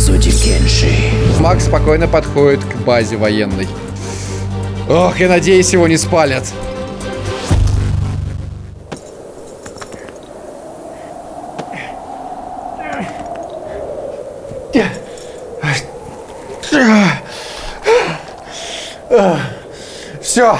эпизоде Кенши. Макс спокойно подходит к базе военной. Ох, я надеюсь, его не спалят. Все.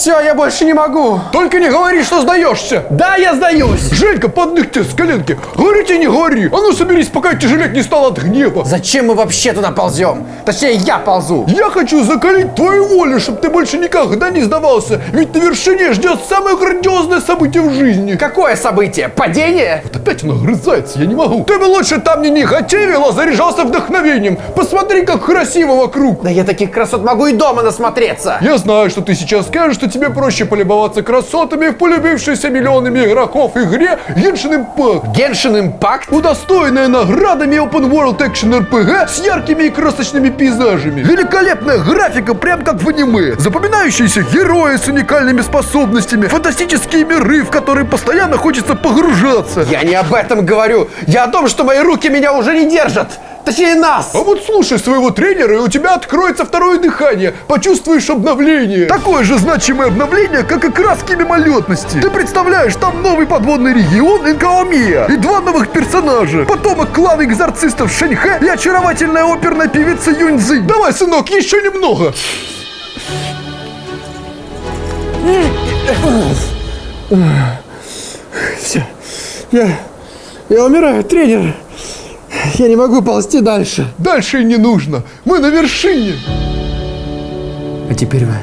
Все, я больше не могу. Только не говори, что сдаешься. Да, я сдаюсь. Женька, подных тебе с коленки. Говорите, не говори. А ну соберись, пока тяжелеть не стал от гнева. Зачем мы вообще туда ползем? Точнее, я ползу. Я хочу закалить твою волю, чтобы ты больше никогда не сдавался. Ведь на вершине ждет самое грандиозное событие в жизни. Какое событие? Падение? Вот опять он огрызается, я не могу. Ты бы лучше там не негативил, а заряжался вдохновением. Посмотри, как красиво вокруг. Да я таких красот могу и дома насмотреться. Я знаю, что ты сейчас скажешь, что тебе проще полюбоваться красотами в полюбившейся миллионами игроков игре Genshin Impact. Genshin Impact? Удостоенная наградами Open World Action RPG с яркими и красочными пейзажами. Великолепная графика, прям как в аниме. Запоминающиеся герои с уникальными способностями. Фантастические миры, в которые постоянно хочется погружаться. Я не об этом говорю. Я о том, что мои руки меня уже не держат. Точнее, нас! А вот слушай своего тренера, и у тебя откроется второе дыхание. Почувствуешь обновление. Такое же значимое обновление, как и краски мимолетности. Ты представляешь, там новый подводный регион Инкаомия и два новых персонажа. Потомок клана экзорцистов Шэньхэ и очаровательная оперная певица Юньцзы. Давай, сынок, еще немного. Все. Я, я умираю, тренер. Я не могу ползти дальше. Дальше и не нужно. Мы на вершине. А теперь вы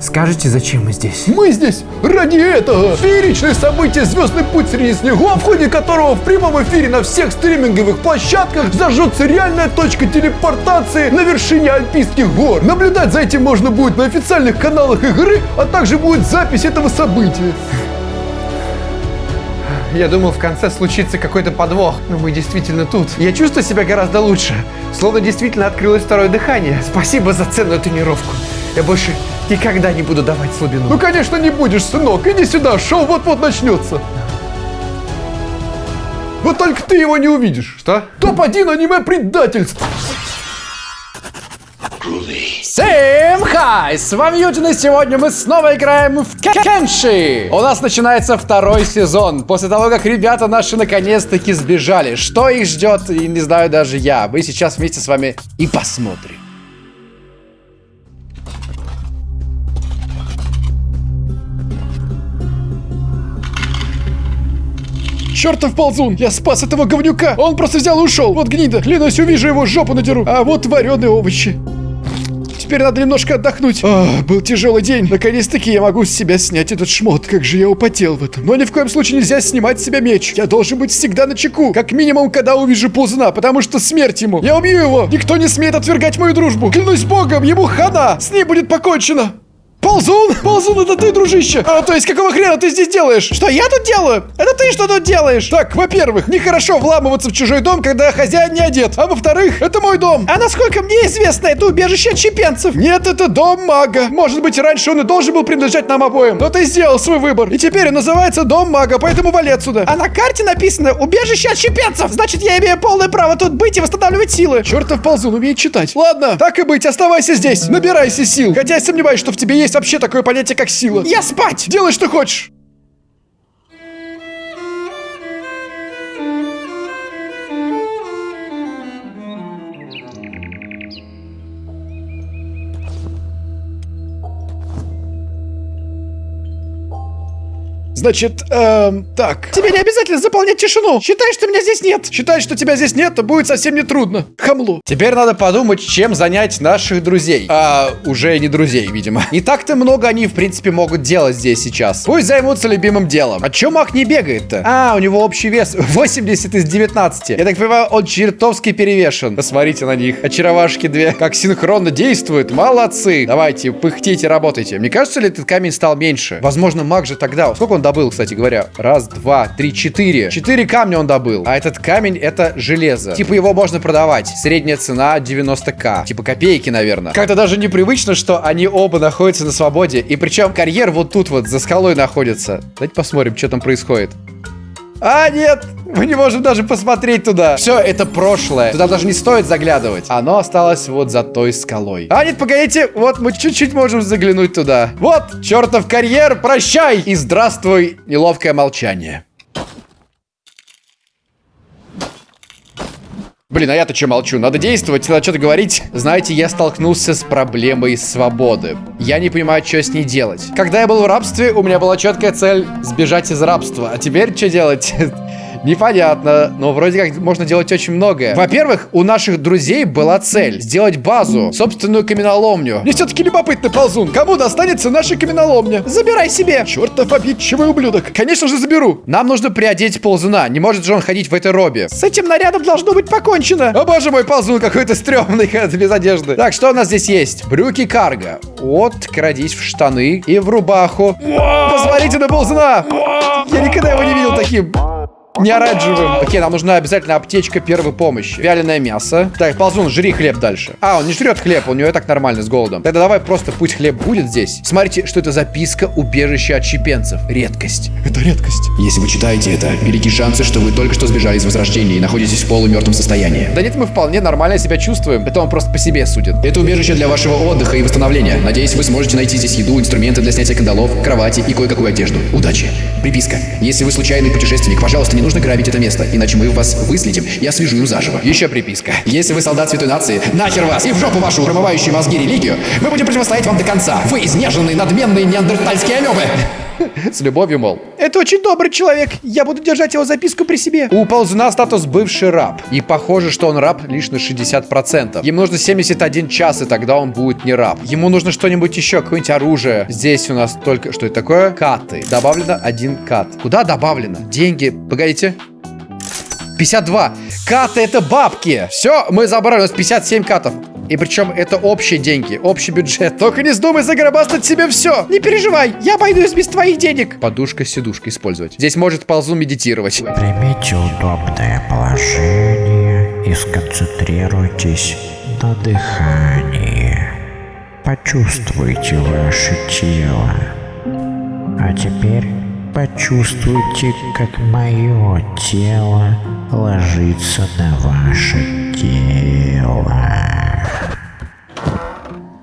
скажете, зачем мы здесь? Мы здесь ради этого. Фееричное событие «Звездный путь среди снегов», в ходе которого в прямом эфире на всех стриминговых площадках зажжется реальная точка телепортации на вершине Альпийских гор. Наблюдать за этим можно будет на официальных каналах игры, а также будет запись этого события. Я думал, в конце случится какой-то подвох, но мы действительно тут. Я чувствую себя гораздо лучше, словно действительно открылось второе дыхание. Спасибо за ценную тренировку. Я больше никогда не буду давать слабину. Ну, конечно, не будешь, сынок. Иди сюда, шоу вот-вот начнется. Вот только ты его не увидишь. Что? Топ-1 аниме-предательств. Всем хай! С вами Ютин, и сегодня мы снова играем в Кенши! У нас начинается второй сезон, после того, как ребята наши наконец-таки сбежали. Что их ждет, и не знаю даже я. Мы сейчас вместе с вами и посмотрим. Чертов ползун! Я спас этого говнюка! Он просто взял и ушел! Вот гнида! Клянусь, увижу его, жопу надеру! А вот вареные овощи! Теперь надо немножко отдохнуть. А, был тяжелый день. Наконец-таки я могу с себя снять этот шмот. Как же я употел в этом. Но ни в коем случае нельзя снимать с себя меч. Я должен быть всегда на чеку. Как минимум, когда увижу ползуна, потому что смерть ему. Я убью его. Никто не смеет отвергать мою дружбу. Клянусь богом, ему хана. С ним будет покончено. Ползун? Ползун, это ты, дружище? А, то есть, какого хрена ты здесь делаешь? Что я тут делаю? Это ты что тут делаешь? Так, во-первых, нехорошо вламываться в чужой дом, когда хозяин не одет. А во-вторых, это мой дом. А насколько мне известно, это убежище от чепенцев. Нет, это дом мага. Может быть, раньше он и должен был принадлежать нам обоим. Но ты сделал свой выбор. И теперь он называется дом мага, поэтому вали отсюда. А на карте написано убежище от чепенцев. Значит, я имею полное право тут быть и восстанавливать силы. Чертов ползун умеет читать. Ладно, так и быть, оставайся здесь. Набирайся сил. Хотя я сомневаюсь, что в тебе есть вообще такое понятие, как сила. Я спать! Делай, что хочешь. Значит, эм, так. Тебе не обязательно заполнять тишину. Считай, что меня здесь нет. Считай, что тебя здесь нет, то будет совсем не трудно. Хамло. Теперь надо подумать, чем занять наших друзей. А, уже не друзей, видимо. Не так-то много они, в принципе, могут делать здесь сейчас. Пусть займутся любимым делом. А чё Мак не бегает-то? А, у него общий вес 80 из 19. Я так понимаю, он чертовски перевешен. Посмотрите на них. Очаровашки две. Как синхронно действуют. Молодцы. Давайте, пыхтите, работайте. Мне кажется ли этот камень стал меньше? Возможно, Мак же тогда... Сколько он добыл, кстати говоря? Раз, два, три, четыре. Четыре камня он добыл. А этот камень это железо. Типа его можно продавать. Средняя цена 90к. Типа копейки, наверное. Как-то даже непривычно, что они оба находятся на свободе. И причем карьер вот тут вот за скалой находится. Давайте посмотрим, что там происходит. А, нет! Мы не можем даже посмотреть туда. Все, это прошлое. Туда даже не стоит заглядывать. Оно осталось вот за той скалой. А, нет, погодите. Вот мы чуть-чуть можем заглянуть туда. Вот, чертов карьер, прощай! И здравствуй, неловкое молчание. Блин, а я-то что молчу? Надо действовать, надо что-то говорить. Знаете, я столкнулся с проблемой свободы. Я не понимаю, что с ней делать. Когда я был в рабстве, у меня была четкая цель сбежать из рабства. А теперь что делать? Непонятно, но вроде как можно делать очень многое. Во-первых, у наших друзей была цель сделать базу, собственную каменоломню. Мне все-таки любопытно, ползун. Кому достанется наша каменоломня? Забирай себе. Чертов обидчивый ублюдок. Конечно же заберу. Нам нужно приодеть ползуна. Не может же он ходить в этой робе. С этим нарядом должно быть покончено. О боже мой, ползун какой-то стрёмный, без одежды. Так, что у нас здесь есть? Брюки карго. Вот, крадись в штаны и в рубаху. Посмотрите на ползуна. Я никогда его не видел таким. Не оранжевым. Окей, нам нужна обязательно аптечка первой помощи. Вяленое мясо. Так, ползун, жри хлеб дальше. А, он не жрет хлеб, у него и так нормально с голодом. Тогда давай просто пусть хлеб будет здесь. Смотрите, что это записка убежища отщепенцев. Редкость. Это редкость. Если вы читаете это, велики шансы, что вы только что сбежали из Возрождения и находитесь в полумертвом состоянии. Да нет, мы вполне нормально себя чувствуем. Это он просто по себе судит. Это убежище для вашего отдыха и восстановления. Надеюсь, вы сможете найти здесь еду, инструменты для снятия кандалов, кровати и кое-какую одежду. Удачи. Приписка. Если вы случайный путешественник, пожалуйста, не нужно грабить это место, иначе мы вас выследим и освежуем заживо. Еще приписка. Если вы солдат Святой Нации, нахер вас и в жопу вашу промывающую мозги религию, мы будем противостоять вам до конца. Вы изнеженные, надменные неандертальские амебы. С любовью, мол. Это очень добрый человек. Я буду держать его записку при себе. У ползуна статус бывший раб. И похоже, что он раб лишь на 60%. Ему нужно 71 час, и тогда он будет не раб. Ему нужно что-нибудь еще, какое-нибудь оружие. Здесь у нас только... Что это такое? Каты. Добавлено один кат. Куда добавлено? Деньги. Погодите. 52. Каты это бабки. Все, мы забрали. У нас 57 катов. И причем это общие деньги, общий бюджет. Только не вздумай загробастать себе все. Не переживай, я обойдусь без твоих денег. Подушка-сидушка использовать. Здесь может ползу медитировать. Примите удобное положение и сконцентрируйтесь на дыхании. Почувствуйте ваше тело. А теперь почувствуйте, как мое тело ложится на ваше тело.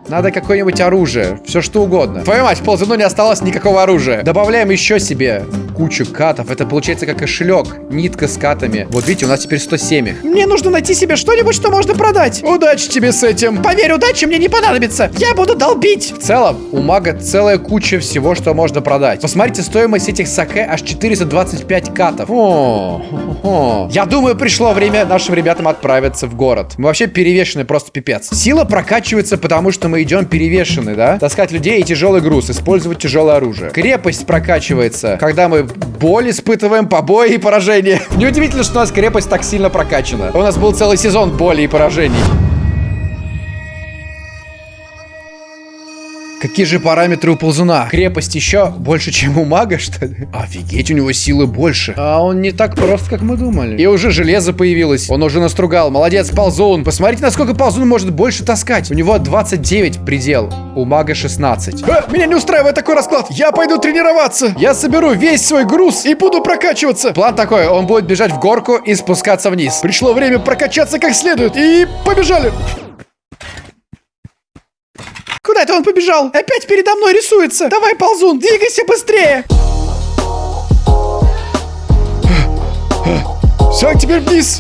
Надо какое-нибудь оружие. Все что угодно. Твою мать, в ползуну не осталось никакого оружия. Добавляем еще себе кучу катов. Это получается как кошелек. Нитка с катами. Вот видите, у нас теперь 107 их. Мне нужно найти себе что-нибудь, что можно продать. Удачи тебе с этим. Поверь, удачи мне не понадобится. Я буду долбить. В целом, у мага целая куча всего, что можно продать. Посмотрите, стоимость этих саке аж 425 катов. О, о, Я думаю, пришло время нашим ребятам отправиться в город. Мы вообще перевешены просто пипец. Сила прокачивается, потому что мы идем перевешены, да? Таскать людей и тяжелый груз, использовать тяжелое оружие. Крепость прокачивается, когда мы боль испытываем, побои и поражения. Неудивительно, что у нас крепость так сильно прокачана. У нас был целый сезон боли и поражений. Какие же параметры у ползуна? Крепость еще больше, чем у мага, что ли? Офигеть, у него силы больше. А он не так прост, как мы думали. И уже железо появилось. Он уже настругал. Молодец, ползун. Посмотрите, насколько ползун может больше таскать. У него 29 предел. У мага 16. А, меня не устраивает такой расклад. Я пойду тренироваться. Я соберу весь свой груз и буду прокачиваться. План такой. Он будет бежать в горку и спускаться вниз. Пришло время прокачаться как следует. И побежали. Куда это он побежал? Опять передо мной рисуется. Давай, ползун, двигайся быстрее. Все, теперь вниз.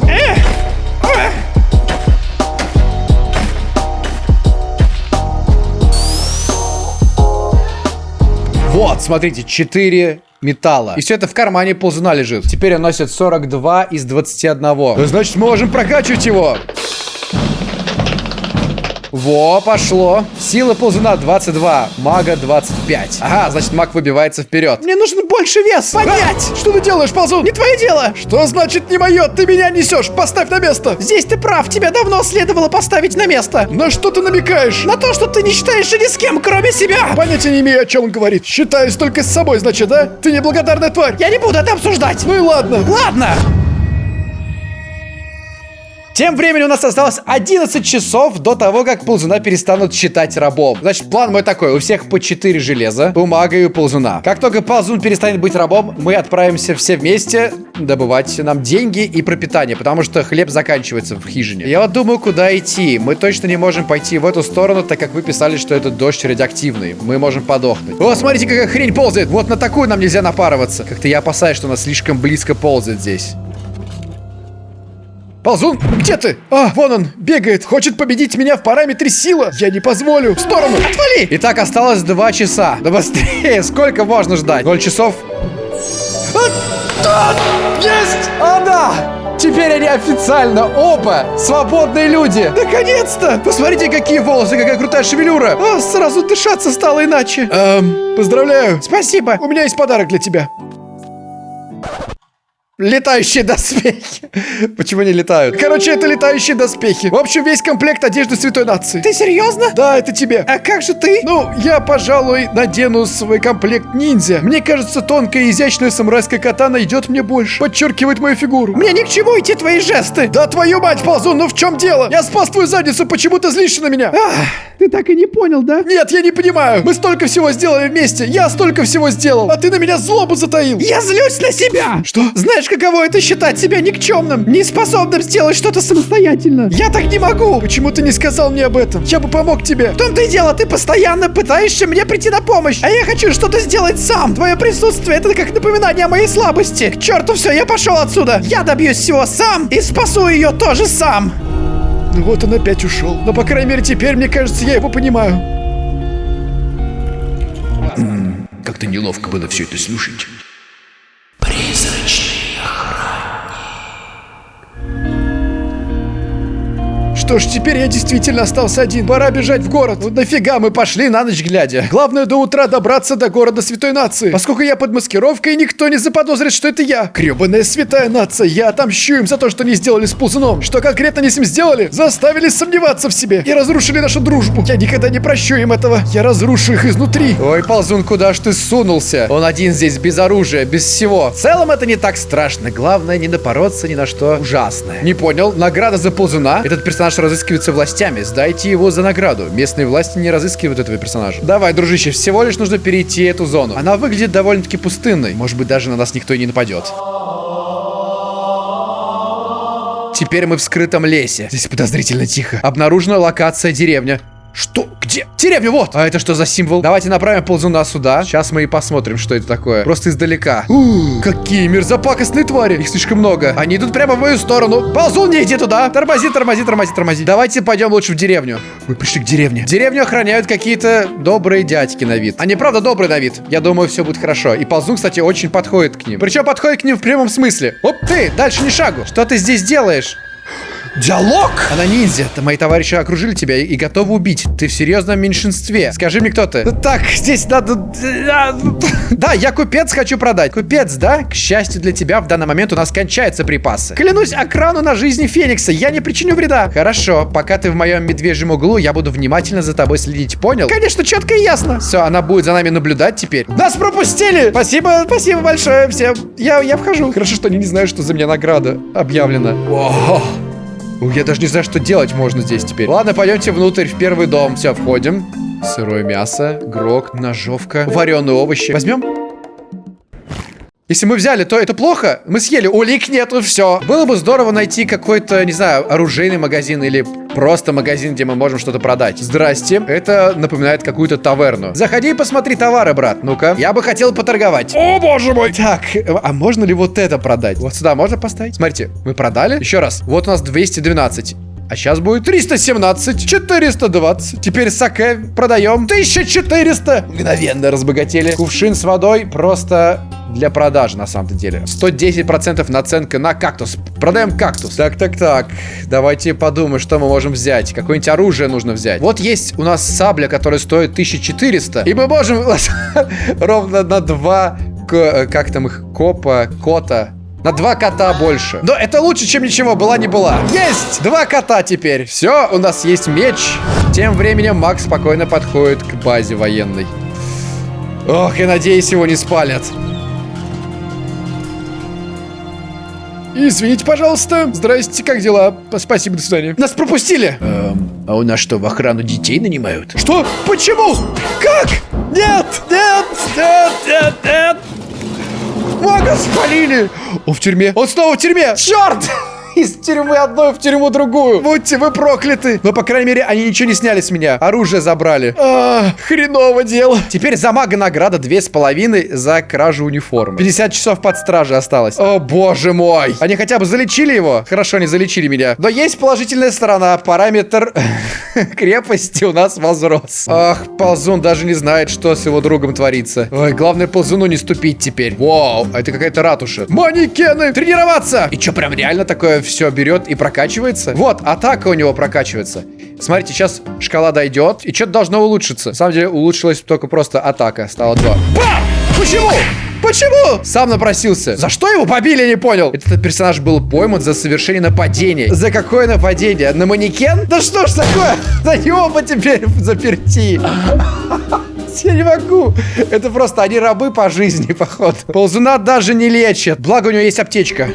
Вот, смотрите, 4 металла. И все это в кармане ползуна лежит. Теперь он носит 42 из 21. Значит, мы можем прокачивать его. Во, пошло. Сила ползуна 22, мага 25. Ага, значит маг выбивается вперед. Мне нужен больше вес. Понять. Что ты делаешь, ползун? Не твое дело. Что значит не мое? Ты меня несешь. Поставь на место. Здесь ты прав. Тебя давно следовало поставить на место. На что ты намекаешь? На то, что ты не считаешься ни с кем, кроме себя. Понятия не имею, о чем он говорит. Считаюсь только с собой, значит, да? Ты неблагодарная тварь. Я не буду это обсуждать. Ну и ладно. Ладно. Тем временем у нас осталось 11 часов до того, как ползуна перестанут считать рабом. Значит, план мой такой. У всех по 4 железа, бумага и ползуна. Как только ползун перестанет быть рабом, мы отправимся все вместе добывать нам деньги и пропитание, потому что хлеб заканчивается в хижине. Я вот думаю, куда идти. Мы точно не можем пойти в эту сторону, так как вы писали, что этот дождь радиоактивный. Мы можем подохнуть. О, смотрите, какая хрень ползает. Вот на такую нам нельзя напарываться. Как-то я опасаюсь, что она слишком близко ползает здесь. Ползун, где ты? А, вон он, бегает, хочет победить меня в параметре сила. Я не позволю. В сторону, отвали! Итак, осталось два часа. Да быстрее, сколько можно ждать? Ноль часов. Да, есть! А, да! Теперь они официально оба свободные люди. Наконец-то! Посмотрите, какие волосы, какая крутая шевелюра. А, сразу дышаться стало иначе. Эм, поздравляю. Спасибо. У меня есть подарок для тебя. Летающие доспехи. Почему не летают? Короче, это летающие доспехи. В общем, весь комплект одежды Святой Нации. Ты серьезно? Да, это тебе. А как же ты? Ну, я, пожалуй, надену свой комплект ниндзя. Мне кажется, тонкая и изящная самурайская катана идет мне больше. Подчеркивает мою фигуру. Мне ни к чему идти твои жесты. Да твою мать, ползун, ну в чем дело? Я спас твою задницу, почему ты злишься на меня? Ах, ты так и не понял, да? Нет, я не понимаю. Мы столько всего сделали вместе. Я столько всего сделал. А ты на меня злобу затаил. Я злюсь на себя. Что? Знаешь, каково это считать себя никчемным, неспособным сделать что-то самостоятельно? Я так не могу. Почему ты не сказал мне об этом? Я бы помог тебе. В том-то и дело, ты постоянно пытаешься мне прийти на помощь. А я хочу что-то сделать сам. Твое присутствие это как напоминание о моей слабости. К черту все, я пошел отсюда. Я добьюсь всего сам и спасу ее тоже сам. Ну вот он опять ушел. Но, по крайней мере, теперь, мне кажется, я его понимаю. Как-то неловко было все это слушать. Что ж, теперь я действительно остался один. Пора бежать в город. Вот нафига мы пошли на ночь глядя? Главное до утра добраться до города Святой Нации. Поскольку я под маскировкой, никто не заподозрит, что это я. Гребаная Святая Нация, я отомщу им за то, что не сделали с ползуном. Что конкретно они с ним сделали? Заставили сомневаться в себе и разрушили нашу дружбу. Я никогда не прощу им этого. Я разрушу их изнутри. Ой, ползун, куда ж ты сунулся? Он один здесь, без оружия, без всего. В целом это не так страшно. Главное, не напороться ни на что ужасное. Не понял? Награда за ползуна? Этот персонаж разыскивается властями. Сдайте его за награду. Местные власти не разыскивают этого персонажа. Давай, дружище, всего лишь нужно перейти эту зону. Она выглядит довольно-таки пустынной. Может быть, даже на нас никто и не нападет. Теперь мы в скрытом лесе. Здесь подозрительно тихо. Обнаружена локация деревня. Что? Где? Деревня, вот! А это что за символ? Давайте направим ползуна сюда. Сейчас мы и посмотрим, что это такое. Просто издалека. Ух, какие мерзопакостные твари. Их слишком много. Они идут прямо в мою сторону. Ползун, не иди туда. Тормози, тормози, тормози, тормози. Давайте пойдем лучше в деревню. Мы пришли к деревне. Деревню охраняют какие-то добрые дядьки на вид. Они правда добрые на вид. Я думаю, все будет хорошо. И ползун, кстати, очень подходит к ним. Причем подходит к ним в прямом смысле. Оп, ты, дальше ни шагу. Что ты здесь делаешь? Диалог? Она ниндзя. Это мои товарищи окружили тебя и, готовы убить. Ты в серьезном меньшинстве. Скажи мне, кто ты? Так, здесь надо... Да, я купец хочу продать. Купец, да? К счастью для тебя, в данный момент у нас кончаются припасы. Клянусь окрану на жизни Феникса, я не причиню вреда. Хорошо, пока ты в моем медвежьем углу, я буду внимательно за тобой следить, понял? Конечно, четко и ясно. Все, она будет за нами наблюдать теперь. Нас пропустили! Спасибо, спасибо большое всем. Я, я вхожу. Хорошо, что они не знают, что за меня награда объявлена. Ух, я даже не знаю, что делать можно здесь теперь. Ладно, пойдемте внутрь, в первый дом. Все, входим. Сырое мясо, грок, ножовка, вареные овощи. Возьмем? Если мы взяли, то это плохо. Мы съели, улик нету, все. Было бы здорово найти какой-то, не знаю, оружейный магазин или просто магазин, где мы можем что-то продать. Здрасте. Это напоминает какую-то таверну. Заходи и посмотри товары, брат. Ну-ка. Я бы хотел поторговать. О, боже мой. Так, а можно ли вот это продать? Вот сюда можно поставить? Смотрите, мы продали. Еще раз. Вот у нас 212. А сейчас будет 317, 420. Теперь саке продаем 1400. Мгновенно разбогатели. Кувшин с водой просто для продажи на самом-то деле. 110% наценка на кактус. Продаем кактус. Так, так, так. Давайте подумаем, что мы можем взять. Какое-нибудь оружие нужно взять. Вот есть у нас сабля, которая стоит 1400. И мы можем ровно на два, как там их, копа, кота на два кота больше. Но это лучше, чем ничего, была не была. Есть! Два кота теперь. Все, у нас есть меч. Тем временем Макс спокойно подходит к базе военной. Ох, я надеюсь, его не спалят. Извините, пожалуйста. Здрасте, как дела? Спасибо, до свидания. Нас пропустили! А у нас что, в охрану детей нанимают? Что? Почему? Как? Нет, нет, нет, нет, нет. Мага спалили! Он в тюрьме! Он снова в тюрьме! Черт! Из тюрьмы одной в тюрьму другую! Будьте вы прокляты! Но, по крайней мере, они ничего не сняли с меня. Оружие забрали. А, хреново дело. Теперь за мага награда две с половиной за кражу униформы. 50 часов под стражей осталось. О, боже мой! Они хотя бы залечили его? Хорошо, они залечили меня. Но есть положительная сторона. Параметр крепости у нас возрос. Ах, ползун даже не знает, что с его другом творится. Ой, главное ползуну не ступить теперь. Вау, а это какая-то ратуша. Манекены. Тренироваться! И что, прям реально такое все берет и прокачивается? Вот, атака у него прокачивается. Смотрите, сейчас шкала дойдет, и что-то должно улучшиться. На самом деле, улучшилась только просто атака. Стало 2. Бам! Почему? Почему? Сам напросился. За что его побили, я не понял. Этот персонаж был пойман за совершение нападения. За какое нападение? На манекен? Да что ж такое? За него бы теперь заперти. Я не могу. Это просто они рабы по жизни, походу. Ползуна даже не лечат. Благо у него есть аптечка.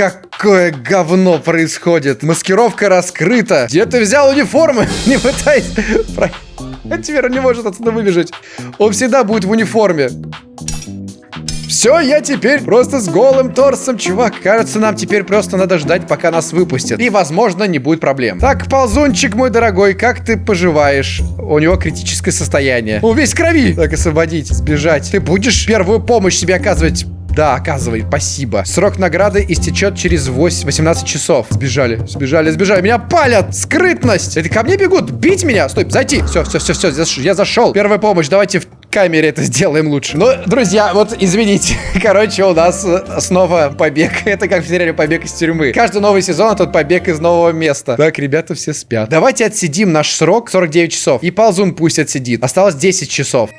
Какое говно происходит? Маскировка раскрыта. Где ты взял униформы? Не пытайся. А Теперь он не может отсюда выбежать. Он всегда будет в униформе. Все, я теперь просто с голым торсом, чувак. Кажется, нам теперь просто надо ждать, пока нас выпустят. И, возможно, не будет проблем. Так, ползунчик мой дорогой, как ты поживаешь? У него критическое состояние. Он весь крови. Так, освободить, сбежать. Ты будешь первую помощь себе оказывать? Да, оказывай, спасибо. Срок награды истечет через 8, 18 часов. Сбежали, сбежали, сбежали. Меня палят! Скрытность! Это ко мне бегут? Бить меня? Стой, зайти. Все, все, все, все, я зашел. Первая помощь, давайте в камере это сделаем лучше. Ну, друзья, вот извините. Короче, у нас э, снова побег. Это как в сериале «Побег из тюрьмы». Каждый новый сезон это побег из нового места. Так, ребята все спят. Давайте отсидим наш срок 49 часов. И ползун пусть отсидит. Осталось 10 часов.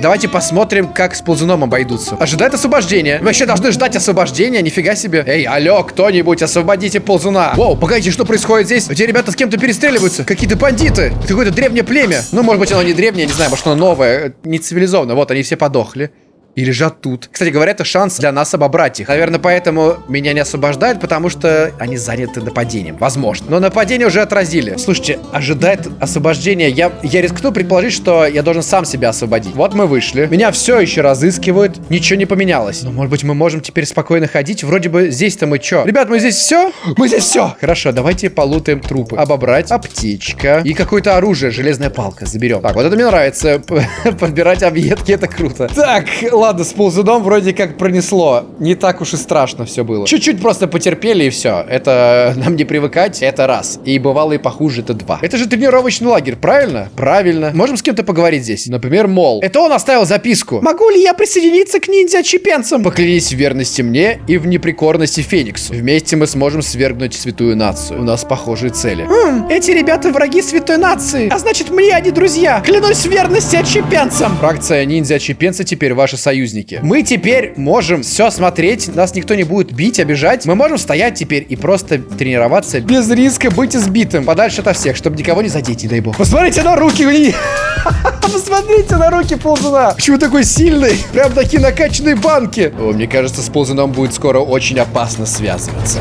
Давайте посмотрим, как с ползуном обойдутся. Ожидает освобождения. Вы вообще должны ждать освобождения, нифига себе. Эй, алло, кто-нибудь, освободите ползуна. Воу, погодите, что происходит здесь? Эти ребята с кем-то перестреливаются. Какие-то бандиты. Это какое-то древнее племя. Ну, может быть, оно не древнее, не знаю, может, оно новое, не цивилизованное. Вот, они все подохли. И лежат тут. Кстати говоря, это шанс для нас обобрать их. Наверное, поэтому меня не освобождают, потому что они заняты нападением. Возможно. Но нападение уже отразили. Слушайте, ожидает освобождения. Я, я рискну предположить, что я должен сам себя освободить. Вот мы вышли. Меня все еще разыскивают. Ничего не поменялось. Но, может быть, мы можем теперь спокойно ходить. Вроде бы здесь-то мы что? Ребят, мы здесь все? Мы здесь все. Хорошо, давайте полутаем трупы. Обобрать. Аптечка. И какое-то оружие. Железная палка. Заберем. Так, вот это мне нравится. Подбирать объедки, это круто. Так, ладно, с ползуном вроде как пронесло. Не так уж и страшно все было. Чуть-чуть просто потерпели и все. Это нам не привыкать, это раз. И бывало и похуже, это два. Это же тренировочный лагерь, правильно? Правильно. Можем с кем-то поговорить здесь. Например, Мол. Это он оставил записку. Могу ли я присоединиться к ниндзя-чепенцам? Поклянись в верности мне и в неприкорности Фениксу. Вместе мы сможем свергнуть святую нацию. У нас похожие цели. Хм, эти ребята враги святой нации. А значит, мне они друзья. Клянусь в верности отчепенцам. Фракция ниндзя-отчепенцы теперь ваши союзники. Мы теперь можем все смотреть. Нас никто не будет бить, обижать. Мы можем стоять теперь и просто тренироваться без риска быть избитым. Подальше от всех, чтобы никого не задеть, не дай бог. Посмотрите на руки у. Посмотрите на руки ползуна. Почему такой сильный? Прям такие накачанные банки. О, мне кажется, с ползуном будет скоро очень опасно связываться.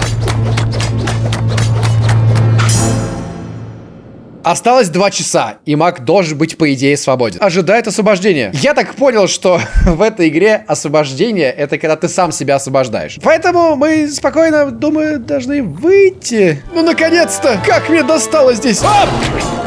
Осталось два часа, и маг должен быть, по идее, свободен. Ожидает освобождения. Я так понял, что в этой игре освобождение — это когда ты сам себя освобождаешь. Поэтому мы спокойно, думаю, должны выйти. Ну, наконец-то! Как мне досталось здесь? Оп!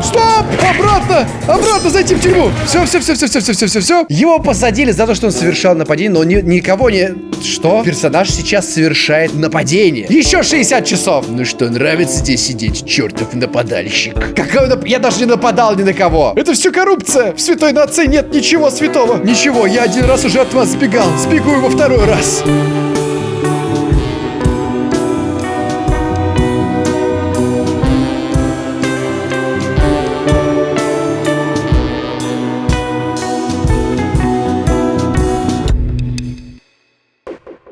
Стоп! Обратно! Обратно зайти в тюрьму! Все, все, все, все, все, все, все, все, все. Его посадили за то, что он совершал нападение, но ни- никого не... Что? Персонаж сейчас совершает нападение. Еще 60 часов. Ну что, нравится здесь сидеть, чертов нападальщик? Какой нап- Я даже не нападал ни на кого. Это все коррупция. В святой нации нет ничего святого. Ничего, я один раз уже от вас сбегал. Сбегу во второй раз.